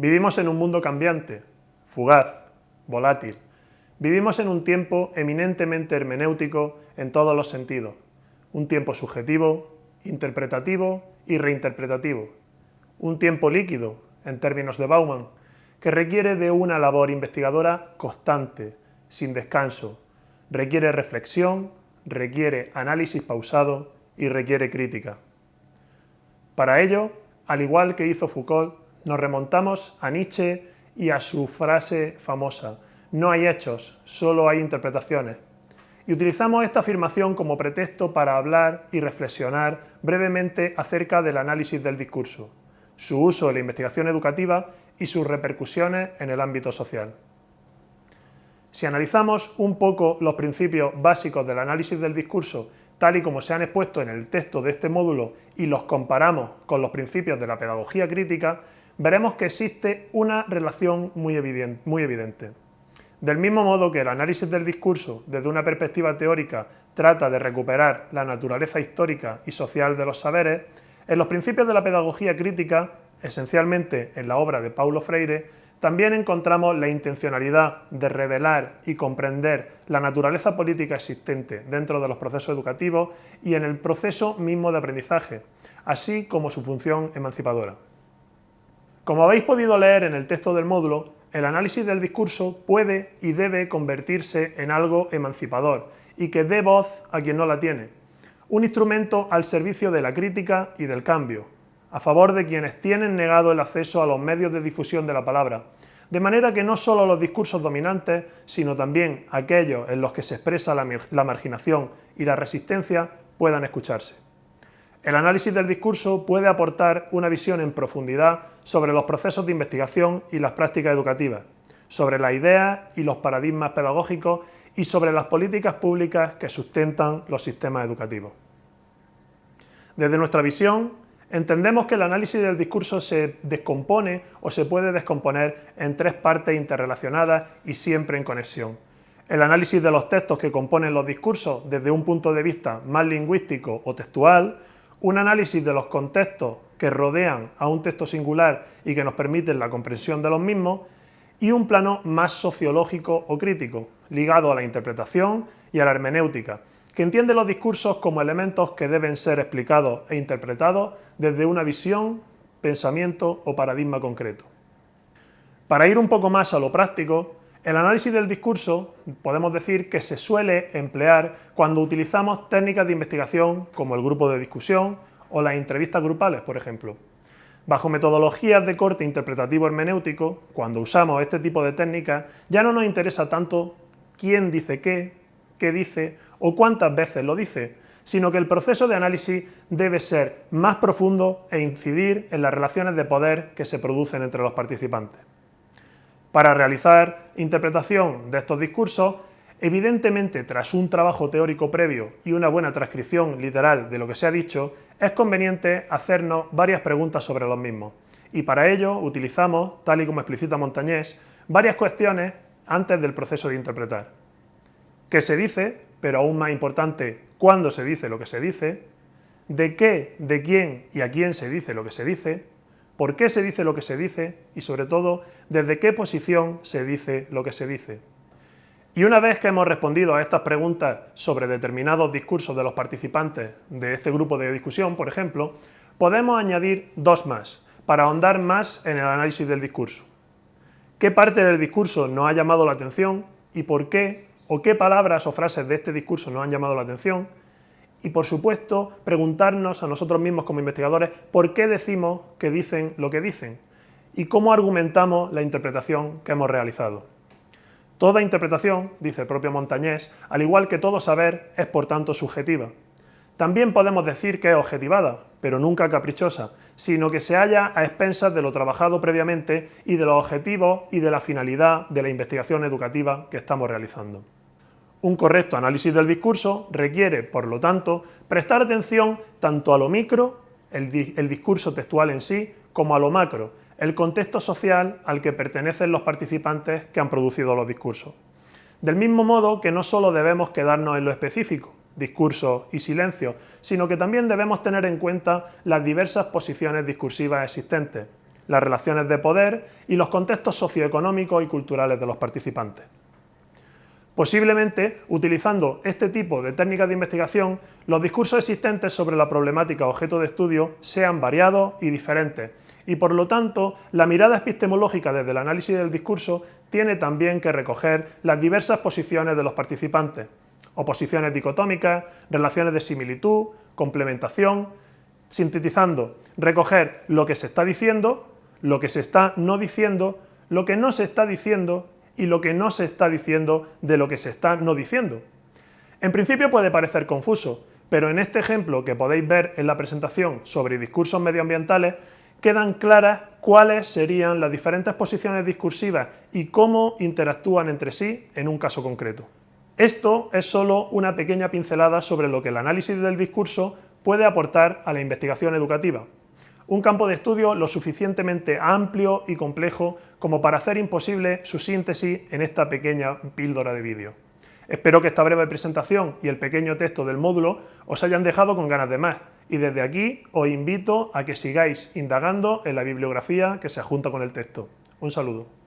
Vivimos en un mundo cambiante, fugaz, volátil. Vivimos en un tiempo eminentemente hermenéutico en todos los sentidos. Un tiempo subjetivo, interpretativo y reinterpretativo. Un tiempo líquido, en términos de Bauman, que requiere de una labor investigadora constante, sin descanso. Requiere reflexión, requiere análisis pausado y requiere crítica. Para ello, al igual que hizo Foucault, nos remontamos a Nietzsche y a su frase famosa, no hay hechos, solo hay interpretaciones. Y utilizamos esta afirmación como pretexto para hablar y reflexionar brevemente acerca del análisis del discurso, su uso en la investigación educativa y sus repercusiones en el ámbito social. Si analizamos un poco los principios básicos del análisis del discurso tal y como se han expuesto en el texto de este módulo y los comparamos con los principios de la pedagogía crítica, veremos que existe una relación muy evidente. Del mismo modo que el análisis del discurso desde una perspectiva teórica trata de recuperar la naturaleza histórica y social de los saberes, en los principios de la pedagogía crítica, esencialmente en la obra de Paulo Freire, también encontramos la intencionalidad de revelar y comprender la naturaleza política existente dentro de los procesos educativos y en el proceso mismo de aprendizaje, así como su función emancipadora. Como habéis podido leer en el texto del módulo, el análisis del discurso puede y debe convertirse en algo emancipador y que dé voz a quien no la tiene, un instrumento al servicio de la crítica y del cambio, a favor de quienes tienen negado el acceso a los medios de difusión de la palabra, de manera que no solo los discursos dominantes, sino también aquellos en los que se expresa la, marginación y la resistencia puedan escucharse. El análisis del discurso puede aportar una visión en profundidad sobre los procesos de investigación y las prácticas educativas, sobre las ideas y los paradigmas pedagógicos y sobre las políticas públicas que sustentan los sistemas educativos. Desde nuestra visión, Entendemos que el análisis del discurso se descompone o se puede descomponer en tres partes interrelacionadas y siempre en conexión. El análisis de los textos que componen los discursos desde un punto de vista más lingüístico o textual, un análisis de los contextos que rodean a un texto singular y que nos permiten la comprensión de los mismos, y un plano más sociológico o crítico, ligado a la interpretación y a la hermenéutica, que entiende los discursos como elementos que deben ser explicados e interpretados desde una visión, pensamiento o paradigma concreto. Para ir un poco más a lo práctico, el análisis del discurso podemos decir que se suele emplear cuando utilizamos técnicas de investigación como el grupo de discusión o las entrevistas grupales, por ejemplo. Bajo metodologías de corte interpretativo hermenéutico, cuando usamos este tipo de técnicas, ya no nos interesa tanto quién dice qué, qué dice o cuántas veces lo dice, sino que el proceso de análisis debe ser más profundo e incidir en las relaciones de poder que se producen entre los participantes. Para realizar interpretación de estos discursos, evidentemente tras un trabajo teórico previo y una buena transcripción literal de lo que se ha dicho, es conveniente hacernos varias preguntas sobre los mismos. Y para ello utilizamos, tal y como explicita Montañés, varias cuestiones antes del proceso de interpretar. ¿Qué se dice? pero aún más importante, cuándo se dice lo que se dice, de qué, de quién y a quién se dice lo que se dice, por qué se dice lo que se dice y sobre todo, desde qué posición se dice lo que se dice. Y una vez que hemos respondido a estas preguntas sobre determinados discursos de los participantes de este grupo de discusión, por ejemplo, podemos añadir dos más, para ahondar más en el análisis del discurso. ¿Qué parte del discurso nos ha llamado la atención y por qué o qué palabras o frases de este discurso nos han llamado la atención y, por supuesto, preguntarnos a nosotros mismos como investigadores por qué decimos que dicen lo que dicen y cómo argumentamos la interpretación que hemos realizado. Toda interpretación, dice el propio Montañés, al igual que todo saber, es por tanto subjetiva. También podemos decir que es objetivada, pero nunca caprichosa, sino que se halla a expensas de lo trabajado previamente y de los objetivos y de la finalidad de la investigación educativa que estamos realizando. Un correcto análisis del discurso requiere, por lo tanto, prestar atención tanto a lo micro, el, discurso textual en sí, como a lo macro, el contexto social al que pertenecen los participantes que han producido los discursos. Del mismo modo que no solo debemos quedarnos en lo específico, discurso y silencio, sino que también debemos tener en cuenta las diversas posiciones discursivas existentes, las relaciones de poder y los contextos socioeconómicos y culturales de los participantes. Posiblemente, utilizando este tipo de técnicas de investigación, los discursos existentes sobre la problemática objeto de estudio sean variados y diferentes, y por lo tanto, la mirada epistemológica desde el análisis del discurso tiene también que recoger las diversas posiciones de los participantes, oposiciones dicotómicas, relaciones de similitud, complementación, sintetizando, recoger lo que se está diciendo, lo que se está no diciendo, lo que no se está diciendo y lo que no se está diciendo de lo que se está no diciendo. En principio puede parecer confuso, pero en este ejemplo que podéis ver en la presentación sobre discursos medioambientales, quedan claras cuáles serían las diferentes posiciones discursivas y cómo interactúan entre sí en un caso concreto. Esto es solo una pequeña pincelada sobre lo que el análisis del discurso puede aportar a la investigación educativa. Un campo de estudio lo suficientemente amplio y complejo como para hacer imposible su síntesis en esta pequeña píldora de vídeo. Espero que esta breve presentación y el pequeño texto del módulo os hayan dejado con ganas de más y desde aquí os invito a que sigáis indagando en la bibliografía que se adjunta con el texto. Un saludo.